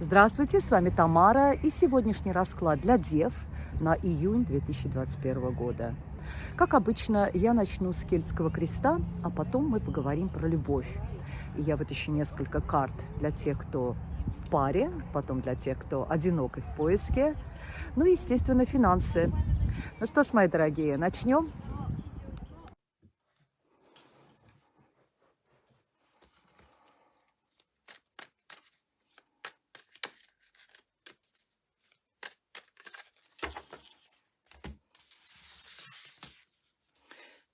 Здравствуйте, с вами Тамара и сегодняшний расклад для Дев на июнь 2021 года. Как обычно, я начну с кельтского креста, а потом мы поговорим про любовь. И я вытащу несколько карт для тех, кто в паре, потом для тех, кто одинок и в поиске, ну и, естественно, финансы. Ну что ж, мои дорогие, начнем.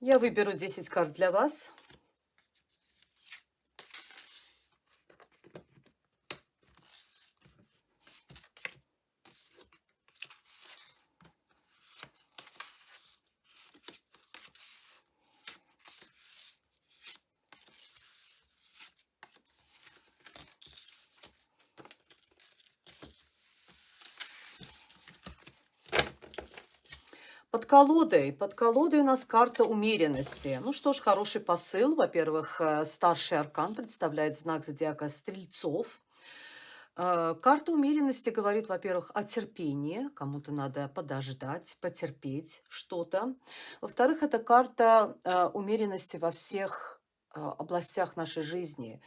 Я выберу 10 карт для вас. Под колодой. Под колодой у нас карта умеренности. Ну что ж, хороший посыл. Во-первых, э, старший аркан представляет знак зодиака Стрельцов. Э, карта умеренности говорит, во-первых, о терпении. Кому-то надо подождать, потерпеть что-то. Во-вторых, это карта э, умеренности во всех областях нашей жизни.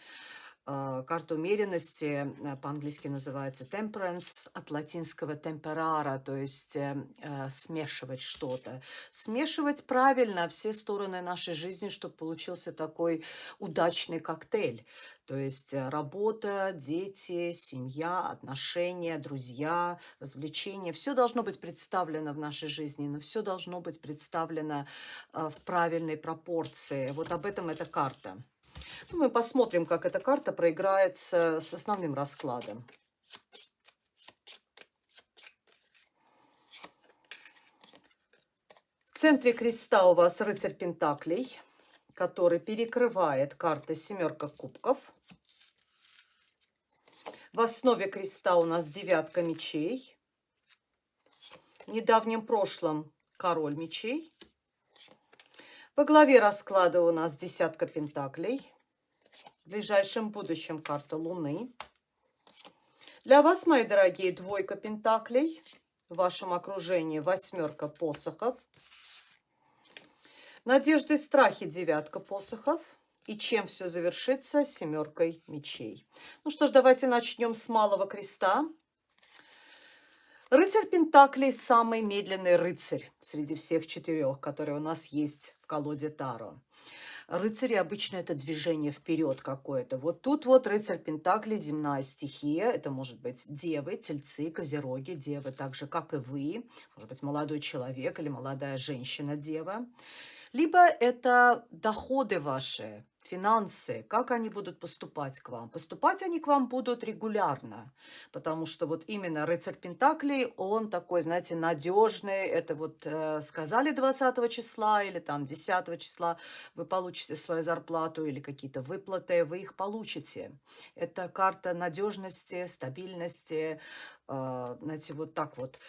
А, карта умеренности, э, по-английски называется temperance, от латинского temperara, то есть э, э, смешивать что-то. Смешивать правильно все стороны нашей жизни, чтобы получился такой удачный коктейль. То есть работа, дети, семья, отношения, друзья, развлечения. Все должно быть представлено в нашей жизни, но все должно быть представлено в правильной пропорции. Вот об этом эта карта. Ну, мы посмотрим, как эта карта проиграется с основным раскладом. В центре креста у вас рыцарь Пентаклей, который перекрывает карта семерка кубков. В основе креста у нас девятка мечей. В недавнем прошлом король мечей. Во главе расклада у нас десятка пентаклей. В ближайшем будущем карта Луны. Для вас, мои дорогие, двойка пентаклей. В вашем окружении восьмерка посохов. Надежды и страхи девятка посохов. И чем все завершится? Семеркой мечей. Ну что ж, давайте начнем с малого креста. Рыцарь Пентаклей – самый медленный рыцарь среди всех четырех, которые у нас есть в колоде Таро. Рыцари обычно это движение вперед какое-то. Вот тут вот рыцарь Пентаклей, земная стихия. Это может быть девы, тельцы, козероги, девы, так же, как и вы. Может быть, молодой человек или молодая женщина-дева. Либо это доходы ваши, финансы, как они будут поступать к вам. Поступать они к вам будут регулярно, потому что вот именно рыцарь Пентаклей, он такой, знаете, надежный. Это вот э, сказали 20 числа или там 10 числа вы получите свою зарплату или какие-то выплаты, вы их получите. Это карта надежности, стабильности, э, знаете, вот так вот.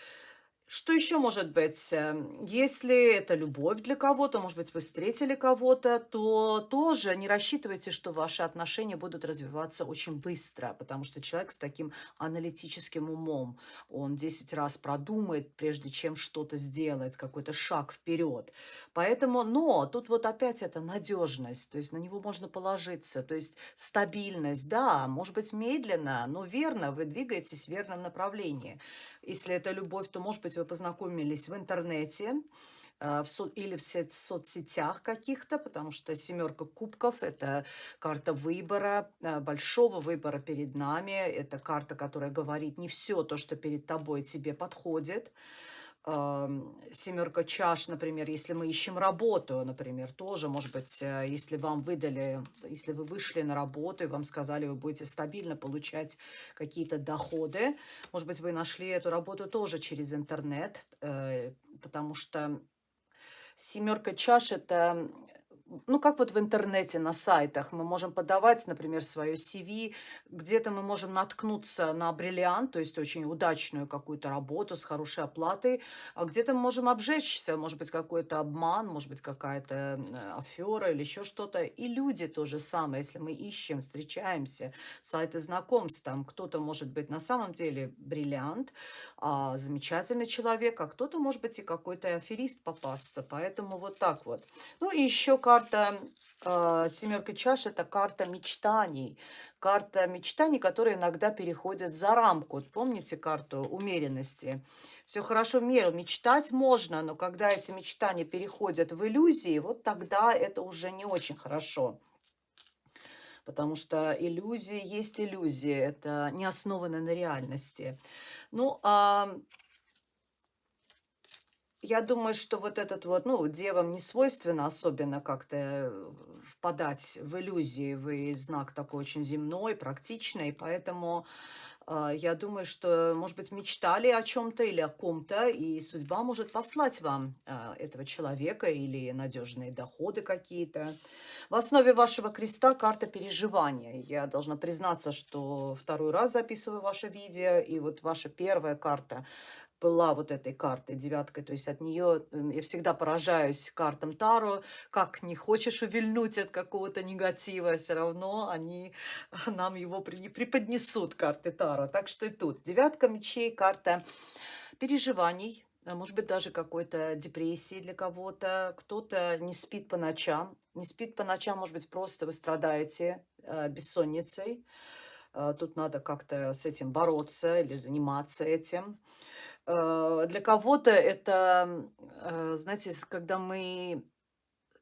Что еще может быть? Эм, если это любовь для кого-то, может быть, вы встретили кого-то, то тоже не рассчитывайте, что ваши отношения будут развиваться очень быстро, потому что человек с таким аналитическим умом, он 10 раз продумает, прежде чем что-то сделать, какой-то шаг вперед. Поэтому, но тут вот опять это надежность, то есть на него можно положиться, то есть стабильность, да, может быть, медленно, но верно, вы двигаетесь в верном направлении. Если это любовь, то, может быть, вы познакомились в интернете э, в со или в соцсетях каких-то, потому что семерка кубков – это карта выбора, э, большого выбора перед нами. Это карта, которая говорит, не все то, что перед тобой, тебе подходит семерка чаш, например, если мы ищем работу, например, тоже, может быть, э, если вам выдали, если вы вышли на работу и вам сказали, вы будете стабильно получать какие-то доходы, может быть, вы нашли эту работу тоже через интернет, э, потому что семерка чаш – это ну, как вот в интернете, на сайтах, мы можем подавать, например, свое CV, где-то мы можем наткнуться на бриллиант, то есть очень удачную какую-то работу с хорошей оплатой, а где-то мы можем обжечься, может быть, какой-то обман, может быть, какая-то афера или еще что-то. И люди то же самое, если мы ищем, встречаемся, сайты знакомств, там кто-то может быть на самом деле бриллиант, а, замечательный человек, а кто-то может быть и какой-то аферист попасться. Поэтому вот так вот. Ну и еще карта э, семерка чаш– это карта мечтаний. Карта мечтаний, которые иногда переходят за рамку. Помните карту умеренности? Все хорошо в меру. Мечтать можно, но когда эти мечтания переходят в иллюзии, вот тогда это уже не очень хорошо. Потому что иллюзии есть иллюзии, это не основано на реальности. Ну, а я думаю, что вот этот вот, ну, девам не свойственно особенно как-то э, впадать в иллюзии. Вы знак такой очень земной, практичный, поэтому э, я думаю, что, может быть, мечтали о чем-то или о ком-то, и судьба может послать вам э, этого человека или надежные доходы какие-то. В основе вашего креста карта переживания. Я должна признаться, что второй раз записываю ваше видео, и вот ваша первая карта была вот этой картой, девяткой. То есть от нее я всегда поражаюсь картам Таро. Как не хочешь увильнуть от какого-то негатива, все равно они нам его преподнесут, карты Таро. Так что и тут. Девятка мечей, карта переживаний, а может быть, даже какой-то депрессии для кого-то. Кто-то не спит по ночам. Не спит по ночам, может быть, просто вы страдаете э, бессонницей. Э, тут надо как-то с этим бороться или заниматься этим. Э, для кого-то это, э, знаете, когда мы...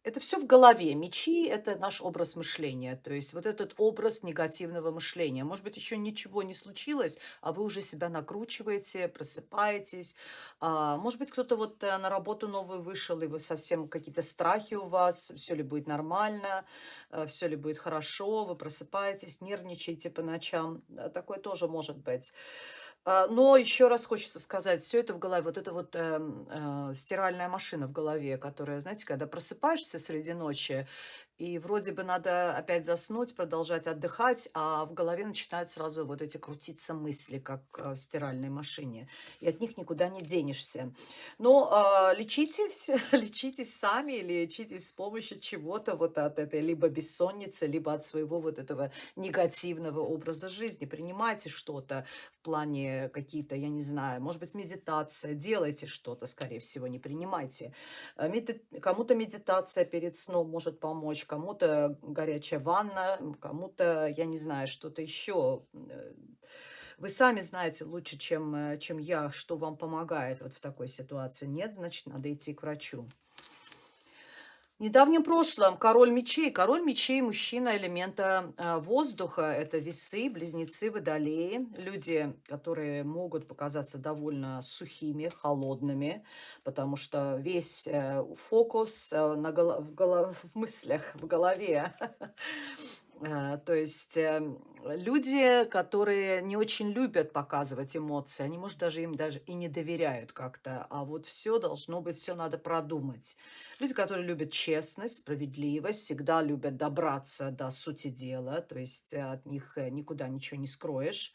Это все в голове. Мечи– это наш образ мышления. То есть вот этот образ негативного мышления. Может быть, еще ничего не случилось, а вы уже себя накручиваете, просыпаетесь. А, может быть, кто-то вот э, на работу новую вышел, и вы совсем какие-то страхи у вас, все ли будет нормально, все ли будет хорошо, вы просыпаетесь, нервничаете по ночам. Такое тоже может быть. А, но еще раз хочется сказать, все это в голове, вот эта вот э, э, стиральная машина в голове, которая, знаете, когда просыпаешься среди ночи, и вроде бы надо опять заснуть, продолжать отдыхать, а в голове начинают сразу вот эти крутиться мысли, как э, в стиральной машине. И от них никуда не денешься. Но э, лечитесь, лечитесь сами, лечитесь с помощью чего-то вот от этой либо бессонницы, либо от своего вот этого негативного образа жизни. Принимайте что-то в плане какие-то, я не знаю, может быть, медитация. Делайте что-то, скорее всего, не принимайте. Э, кому-то медитация перед сном может помочь кому-то горячая ванна, кому-то, я не знаю, что-то еще. Э, вы сами знаете лучше, чем, э, чем я, что вам помогает вот в такой ситуации. Нет, значит, надо идти к врачу. В недавнем прошлом король мечей. Король мечей – мужчина элемента э, воздуха. Это весы, близнецы, водолеи. Люди, которые могут показаться довольно сухими, холодными, потому что весь э, фокус э, на голо в, голо в мыслях, в голове. Э, то есть эм, люди, которые не очень любят показывать эмоции, они, может, даже им даже и не доверяют как-то, а вот все должно быть, все надо продумать. Люди, которые любят честность, справедливость, всегда любят добраться до сути дела, то есть э, от них э, никуда ничего не скроешь.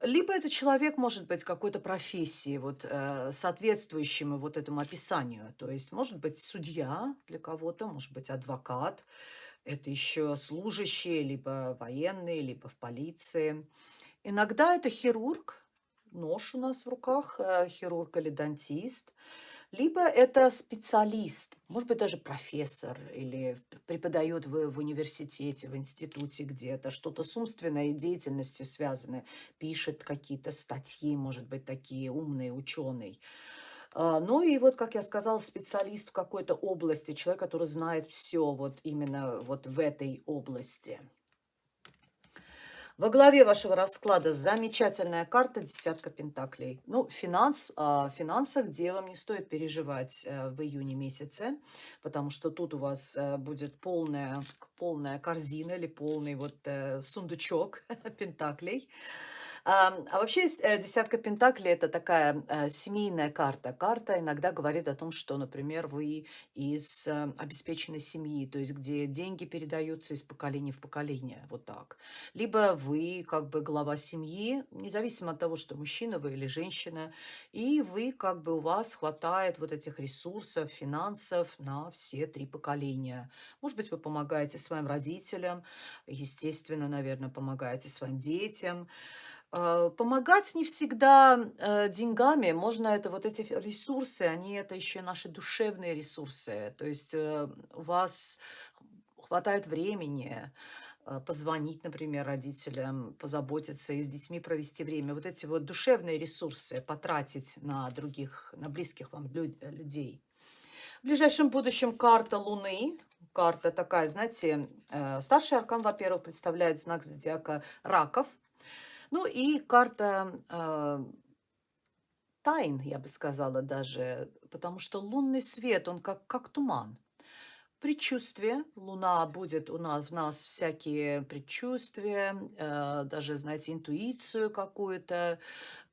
Либо это человек может быть какой-то профессии, вот, соответствующему вот этому описанию. То есть может быть судья для кого-то, может быть адвокат, это еще служащие, либо военные, либо в полиции. Иногда это хирург, нож у нас в руках, э, хирург или дантист. Либо это специалист, может быть, даже профессор или преподает в, в университете, в институте где-то, что-то с умственной деятельностью связанное, пишет какие-то статьи, может быть, такие умные, ученые. А, ну и вот, как я сказала, специалист в какой-то области, человек, который знает все вот именно вот в этой области. Во главе вашего расклада замечательная карта «Десятка пентаклей». Ну, финанс, о финансах девам не стоит переживать э, в июне месяце, потому что тут у вас э, будет полная полная корзина или полный вот э, сундучок пентаклей. А, вообще э, десятка пентаклей– это такая э, семейная карта. Карта иногда говорит о том, что, например, вы из э, обеспеченной семьи, то есть где деньги передаются из поколения в поколение, вот так. Либо вы как бы глава семьи, независимо от того, что мужчина вы или женщина, и вы как бы у вас хватает вот этих ресурсов, финансов на все три поколения. Может быть, вы помогаете своим родителям, естественно, наверное, помогаете своим детям, помогать не всегда э, деньгами, можно это, вот эти ресурсы, они это еще наши душевные ресурсы. То есть э, у вас хватает времени позвонить, например, родителям, позаботиться и с детьми провести время. Вот эти вот душевные ресурсы потратить на других, на близких вам людей. В ближайшем будущем карта Луны, карта такая, знаете, старший аркан, во-первых, представляет знак зодиака раков – ну и карта э, тайн, я бы сказала даже, потому что лунный свет, он как, как туман. Предчувствие. Луна будет у нас, в нас всякие предчувствия, э, даже, знаете, интуицию какую-то,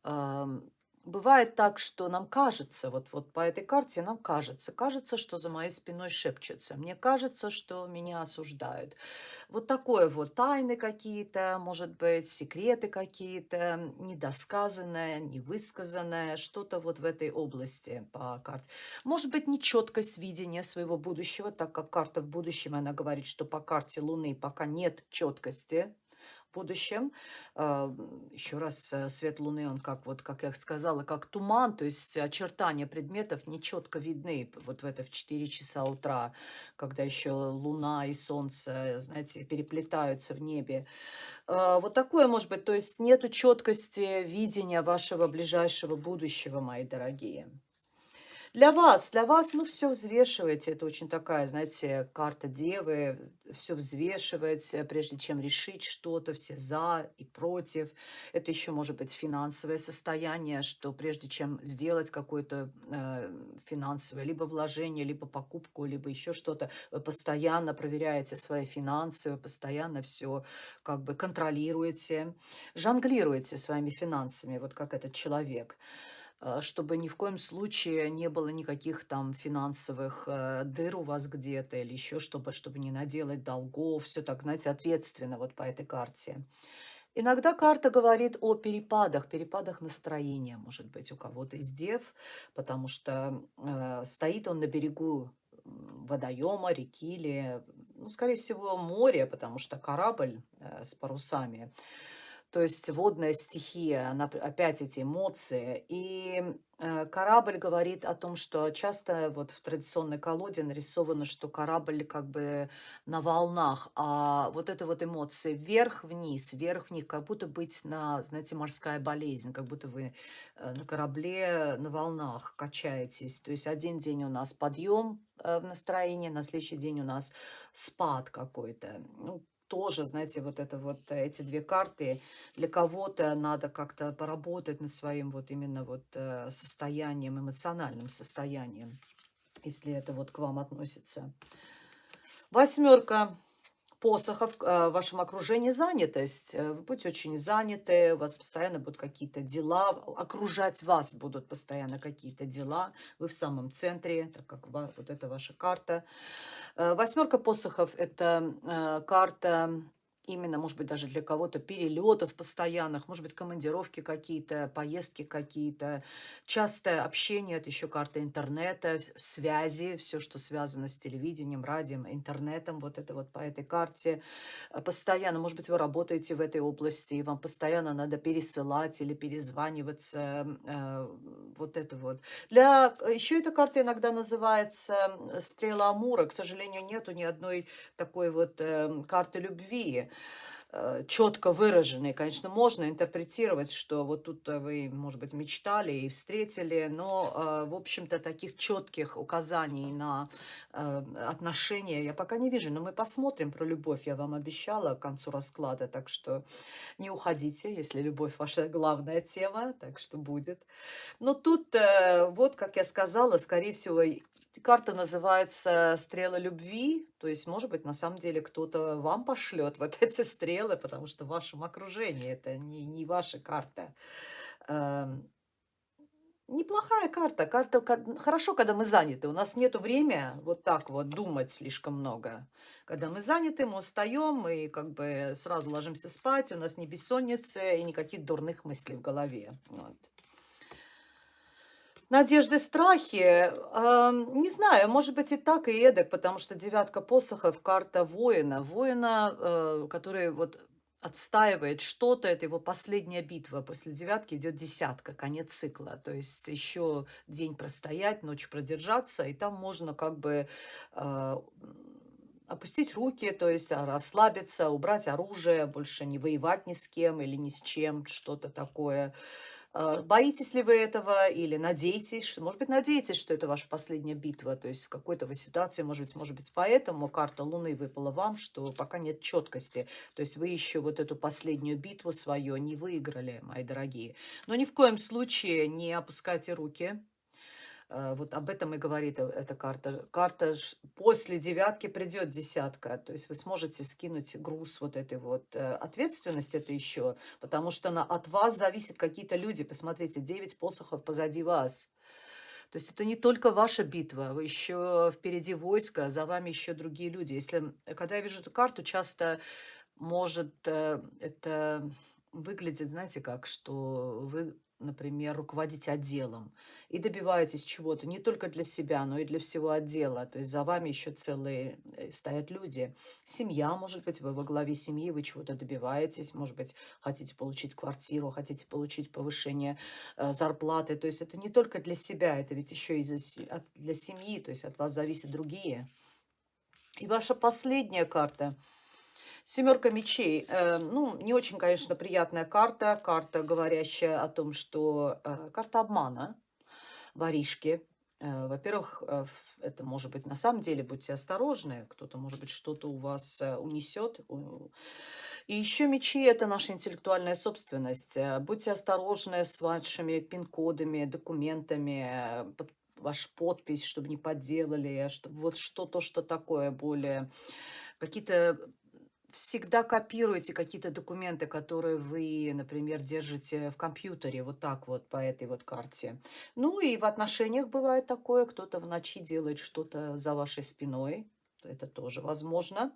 э, Бывает так, что нам кажется, вот, вот по этой карте нам кажется, кажется, что за моей спиной шепчется, мне кажется, что меня осуждают. Вот такое вот тайны какие-то, может быть, секреты какие-то, недосказанное, невысказанное, что-то вот в этой области по карте. Может быть, нечеткость видения своего будущего, так как карта в будущем, она говорит, что по карте Луны пока нет четкости, будущем. А, Еще раз, э, свет Луны, он как, вот, как я сказала, как туман, то есть очертания предметов нечетко видны вот в это в 4 часа утра, когда еще Луна и Солнце, знаете, переплетаются в небе. А, вот такое может быть, то есть нету четкости видения вашего ближайшего будущего, мои дорогие. Для вас, для вас, ну, все взвешиваете. Это очень такая, знаете, карта девы. Все взвешивать, прежде чем решить что-то, все за и против. Это еще может быть финансовое состояние, что прежде чем сделать какое-то э, финансовое либо вложение, либо покупку, либо еще что-то, вы постоянно проверяете свои финансы, вы постоянно все как бы контролируете, жонглируете своими финансами, вот как этот человек. Э, чтобы ни в коем случае не было никаких там финансовых э, дыр у вас где-то или еще чтобы, чтобы не наделать долгов. Все так, знаете, ответственно вот по этой карте. Иногда карта говорит о перепадах, перепадах настроения, может быть, у кого-то из дев, потому что э, стоит он на берегу водоема, реки или, ну, скорее всего, моря, потому что корабль э, с парусами. То есть водная стихия, она, опять эти эмоции. И э, корабль говорит о том, что часто вот в традиционной колоде нарисовано, что корабль как бы на волнах, а вот это вот эмоции вверх-вниз, вверх-вниз, как будто быть на, знаете, морская болезнь, как будто вы э, на корабле на волнах качаетесь. То есть один день у нас подъем э, в настроении, на следующий день у нас спад какой-то. Ну, тоже, знаете, вот это вот э, эти две карты, для кого-то надо как-то поработать над своим вот именно вот э, состоянием, эмоциональным состоянием, если это вот к вам относится. Восьмерка посохов э, в вашем окружении занятость. Э, вы будете очень заняты, у вас постоянно будут какие-то дела, окружать вас будут постоянно какие-то дела. Вы в самом центре, так как вот это ваша карта. Э, восьмерка посохов – это карта именно, может быть, даже для кого-то перелетов постоянных, может быть, командировки какие-то, поездки какие-то, частое общение, это еще карта интернета, связи, все, что связано с телевидением, радио, интернетом, вот это вот по этой карте. Э, постоянно, может быть, вы работаете в этой области, и вам постоянно надо пересылать или перезваниваться, э, вот это вот. Для, еще эта карта иногда называется стрела Амура, к сожалению, нету ни одной такой вот э, карты любви, Э, четко выраженные. Конечно, можно интерпретировать, что вот тут вы, может быть, мечтали и встретили, но, э, в общем-то, таких четких указаний на э, отношения я пока не вижу. Но мы посмотрим про любовь, я вам обещала к концу расклада, так что не уходите, если любовь ваша главная тема, так что будет. Но тут, вот, как я сказала, скорее всего, Карта называется «Стрела любви». То есть, может быть, на самом деле кто-то вам пошлет вот эти стрелы, потому что в вашем окружении это не, не ваша карта. Эм, неплохая карта. Карта ка- хорошо, когда мы заняты. У нас нет времени вот так вот думать слишком много. Когда мы заняты, мы устаем, мы как бы сразу ложимся спать, у нас не бессонница и никаких дурных мыслей в голове. Вот. Надежды, страхи, ам, не знаю, может быть и так, и эдак, потому что девятка посохов– карта воина. Воина, э, который вот отстаивает что-то, это его последняя битва. После девятки идет десятка, конец цикла. То есть еще день простоять, ночь продержаться, и там можно как бы э, опустить руки, то есть расслабиться, убрать оружие, больше не воевать ни с кем или ни с чем, что-то такое. А, Боитесь ли вы этого или надеетесь, что, может быть, надеетесь, что это ваша последняя битва, то есть в какой-то вы ситуации, может быть, может быть, поэтому карта Луны выпала вам, что пока нет четкости, то есть вы еще вот эту последнюю битву свою не выиграли, мои дорогие. Но ни в коем случае не опускайте руки, Э, Вот об этом и говорит э- эта карта. Карта после девятки придет десятка. То есть вы сможете скинуть груз вот этой вот э, ответственности это еще, потому что на, от вас зависят какие-то люди. Посмотрите, девять посохов позади вас. То есть это не только ваша битва, вы еще впереди войска, за вами еще другие люди. Если, когда я вижу эту карту, часто может э, это выглядит, знаете как, что вы, например, руководите отделом и добиваетесь чего-то не только для себя, но и для всего отдела. То есть за вами еще целые э, стоят люди. Семья, может быть, вы во главе семьи, вы чего-то добиваетесь, может быть, хотите получить квартиру, хотите получить повышение э, зарплаты. То есть это не только для себя, это ведь еще и за от- для семьи, то есть от вас зависят другие. И ваша последняя карта – Семерка мечей. Э, ну, не очень, конечно, приятная карта. Карта, говорящая о том, что... э, карта обмана, воришки. Э, Во-первых, это может быть на самом деле, будьте осторожны. Кто-то, может быть, что-то у вас унесет. И еще мечи– это наша интеллектуальная собственность. Будьте осторожны с вашими пин-кодами, документами, ваша подпись, чтобы не подделали, чтобы вот что-то, что такое более какие-то всегда копируете какие-то документы, которые вы, например, держите в компьютере, вот так вот по этой вот карте. Ну и в отношениях бывает такое, кто-то в ночи делает что-то за вашей спиной, это тоже возможно.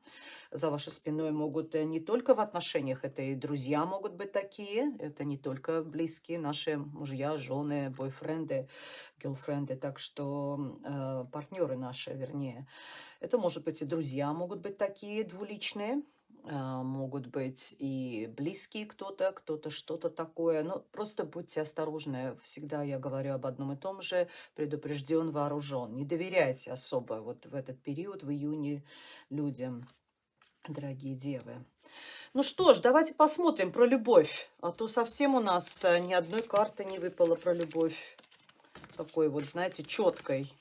За вашей спиной могут э, не только в отношениях, это и друзья могут быть такие, это не только близкие наши мужья, жены, бойфренды, герлфренды, так что э, партнеры наши, вернее. Это может быть и друзья могут быть такие двуличные, могут быть и близкие кто-то, кто-то что-то такое. Ну, просто будьте осторожны. Всегда я говорю об одном и том же. Предупрежден, вооружен. Не доверяйте особо вот в этот период, в июне, людям, дорогие девы. Ну что ж, давайте посмотрим про любовь. А то совсем у нас э, ни одной карты не выпало про любовь. Такой вот, знаете, четкой.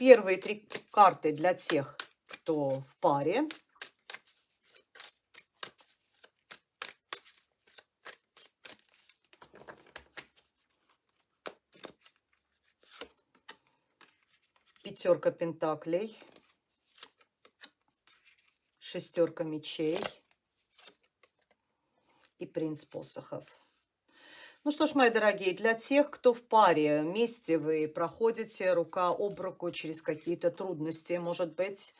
Первые три карты для тех, кто в паре. Пятерка пентаклей. Шестерка мечей. И принц посохов. Ну что ж, мои дорогие, для тех, кто в паре, вместе вы проходите рука об руку через какие-то трудности, может быть,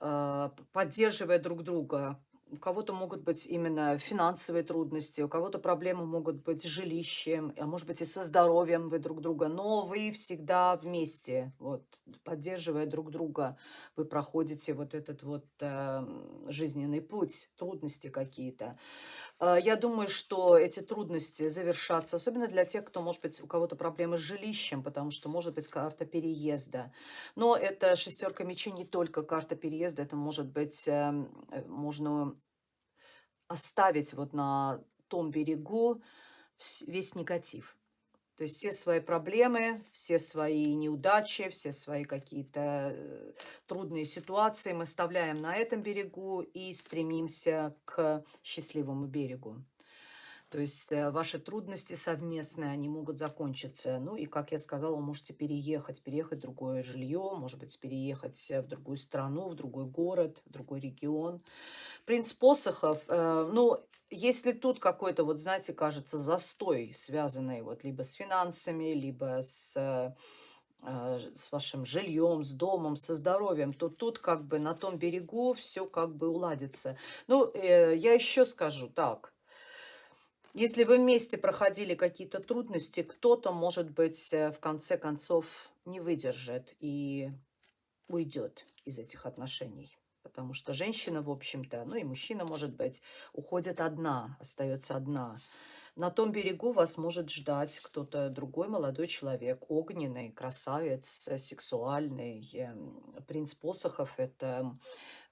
э, поддерживая друг друга. У кого-то могут быть именно финансовые трудности, у кого-то проблемы могут быть с жилищем, а может быть и со здоровьем вы друг друга, но вы всегда вместе, вот, поддерживая друг друга, вы проходите вот этот вот э, жизненный путь, трудности какие-то. Э, Я думаю, что эти трудности завершатся, особенно для тех, кто, может быть, у кого-то проблемы с жилищем, потому что может быть карта переезда. Но это шестерка мечей не только карта переезда, это может быть, э, можно оставить вот на том берегу весь негатив. То есть все свои проблемы, все свои неудачи, все свои какие-то э, трудные ситуации мы оставляем на этом берегу и стремимся к счастливому берегу. То есть э, ваши трудности совместные, они могут закончиться. Ну и, как я сказала, вы можете переехать, переехать в другое жилье, может быть, переехать э, в другую страну, в другой город, в другой регион. Принц посохов, э, ну, если тут какой-то, вот знаете, кажется, застой, связанный вот либо с финансами, либо с с вашим жильем, с домом, со здоровьем, то тут как бы на том берегу все как бы уладится. Ну, я еще скажу так. Если вы вместе проходили какие-то трудности, кто-то, может быть, э, в конце концов не выдержит и уйдет из этих отношений. Потому что женщина, в общем-то, ну и мужчина, может быть, уходит одна, остается одна. На том берегу вас может ждать кто-то другой молодой человек, огненный, красавец, э, сексуальный. Эм, принц посохов – это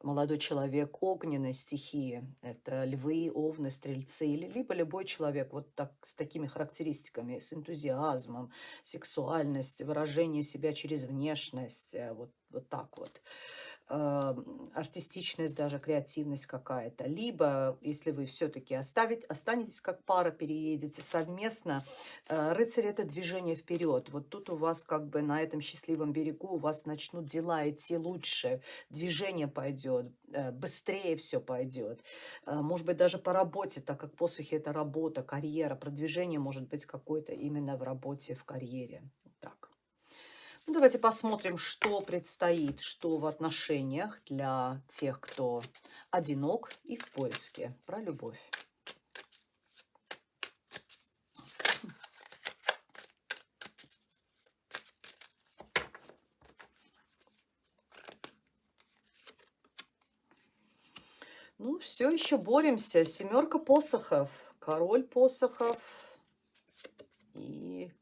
молодой человек огненной стихии. Это львы, овны, стрельцы, либо любой человек вот так, с такими характеристиками, с энтузиазмом, сексуальность, выражение себя через внешность, э, вот, вот так вот артистичность, даже креативность какая-то. Либо, если вы все-таки останетесь как пара, переедете совместно, э, рыцарь – это движение вперед. Вот тут у вас как бы на этом счастливом берегу у вас начнут дела идти лучше, движение пойдет, э, быстрее все пойдет. Э, может быть, даже по работе, так как посохи – это работа, карьера, продвижение может быть какое-то именно в работе, в карьере. Ну, давайте посмотрим, что предстоит, что в отношениях для тех, кто одинок и в поиске. Про любовь. Ну, все еще боремся. Семерка посохов, король посохов и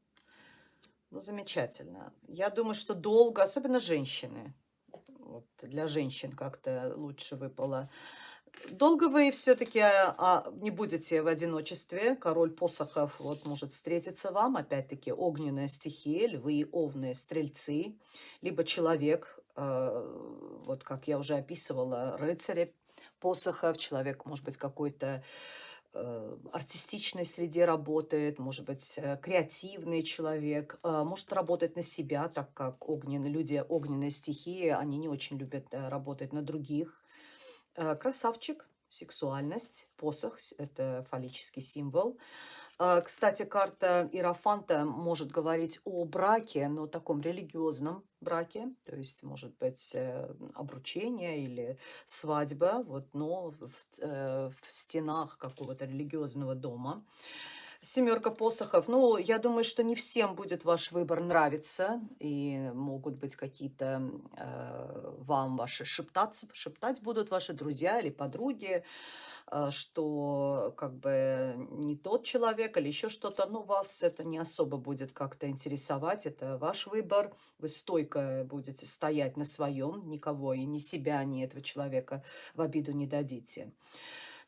ну, замечательно. Я думаю, что долго, особенно женщины, вот для женщин как-то лучше выпало. Долго вы все-таки а, не будете в одиночестве. Король посохов вот может встретиться вам. Опять-таки огненная стихия, львы, овны, стрельцы. Либо человек, э, вот как я уже описывала, рыцари посохов. Человек может быть какой-то Э, артистичной среде работает, может быть, э, креативный человек, э, может работать на себя, так как огненные люди, огненные стихии, они не очень любят работать на других. Красавчик, сексуальность, посох – это фаллический символ. А, кстати, карта Иерофанта может говорить о браке, но таком религиозном браке, то есть, может быть, э, обручение или свадьба, вот, но в, э, в стенах какого-то религиозного дома. Семерка посохов. Ну, я думаю, что не всем будет ваш выбор нравиться. И могут быть какие-то э, вам ваши шептаться, шептать будут ваши друзья или подруги, э, что как бы не тот человек или еще что-то. Но вас это не особо будет как-то интересовать. Это ваш выбор. Вы стойко будете стоять на своем. Никого и ни себя, ни этого человека в обиду не дадите.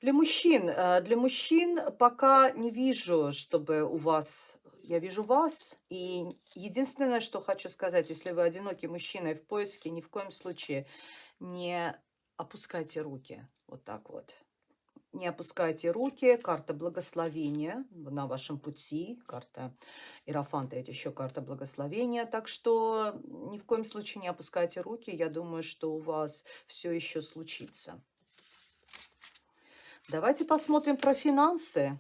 Для мужчин, э, для мужчин пока не вижу, чтобы у вас... Я вижу вас, и единственное, что хочу сказать, если вы одинокий мужчина и в поиске, ни в коем случае не опускайте руки. Вот так вот. Не опускайте руки. Карта благословения на вашем пути. Карта Иерофанта – это еще карта благословения. Так что ни в коем случае не опускайте руки. Я думаю, что у вас все еще случится. Давайте посмотрим про финансы.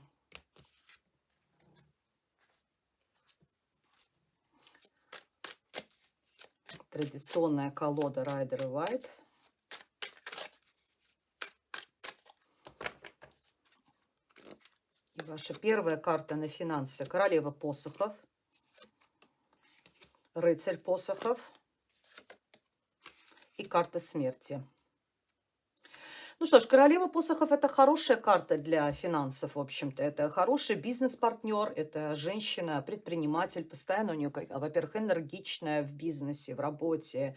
Традиционная колода Райдер и Вайт. И ваша первая карта на финансы. Королева посохов. Рыцарь посохов. И карта смерти. Ну что ж, королева посохов – это хорошая карта для финансов, в общем-то. Это хороший бизнес-партнер, это женщина, предприниматель, постоянно у нее, во-первых, энергичная в бизнесе, в работе.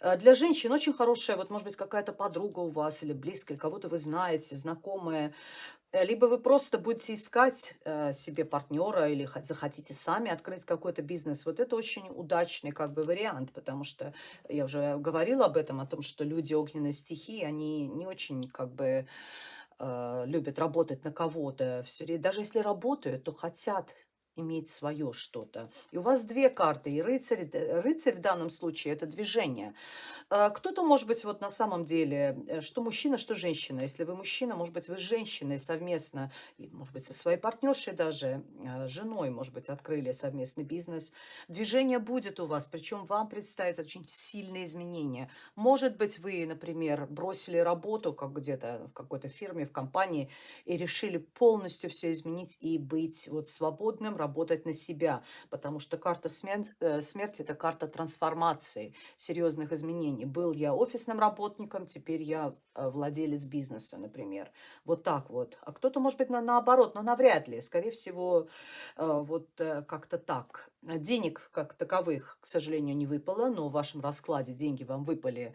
Э, для женщин очень хорошая, вот, может быть, какая-то подруга у вас или близкая, кого-то вы знаете, знакомая, либо вы просто будете искать, э, себе партнера или хот захотите сами открыть какой-то бизнес. Вот это очень удачный как бы вариант, потому что я уже говорила об этом, о том, что люди огненной стихии, они не очень как бы, э, любят работать на кого-то. Даже если работают, то хотят иметь свое что-то. И у вас 2 карты, и рыцарь, д рыцарь в данном случае- это движение. Э, кто-то, может быть, вот на самом деле, э, что мужчина, что женщина. Если вы мужчина, может быть, вы с женщиной совместно, и, может быть, со своей партнершей даже, э, женой, может быть, открыли совместный бизнес. Движение будет у вас, причем вам предстоят очень сильные изменения. Может быть, вы, например, бросили работу, как где-то в какой-то фирме, в компании, и решили полностью всё изменить и быть вот свободным, работать на себя. Потому что карта смерть э, смерть- это карта трансформации, серьезных изменений. Был я офисным работником, теперь я, э, владелец бизнеса, например. Вот так вот. А кто-то, может быть, на наоборот, но навряд ли. Скорее всего, э, вот, как-то так. Денег как таковых, к сожалению, не выпало, но в вашем раскладе деньги вам выпали,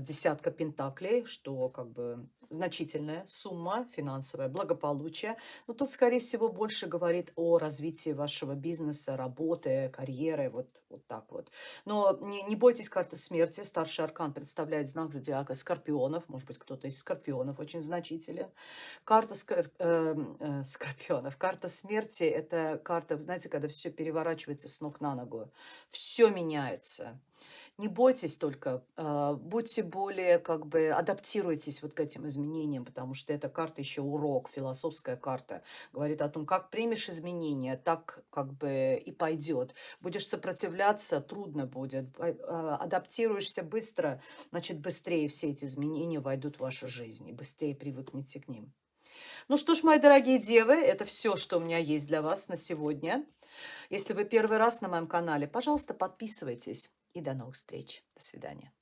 десятка пентаклей, что как бы значительная сумма, финансовое благополучие. Но тут, скорее всего, больше говорит о развитии вашего бизнеса, работы, карьеры, вот вот так вот. Но не не бойтесь карты смерти. Старший аркан представляет знак зодиака Скорпионов. Может быть, кто-то из Скорпионов очень значителен. Карта скор эм, э, Скорпионов. Карта смерти- это карта, знаете, когда всё переворачивается с ног на ногу. Всё меняется. Не бойтесь только, э, будьте более как бы адаптируйтесь вот к этим изменениям, потому что эта карта еще урок, философская карта. Говорит о том, как примешь изменения, так как бы и пойдет. Будешь сопротивляться- трудно будет. А, адаптируешься быстро- значит, быстрее все эти изменения войдут в вашу жизнь, и быстрее привыкнете к ним. Ну что ж, мои дорогие девы, это всё, что у меня есть для вас на сегодня. Если вы первый раз на моем канале, пожалуйста, подписывайтесь. И до новых встреч. До свидания.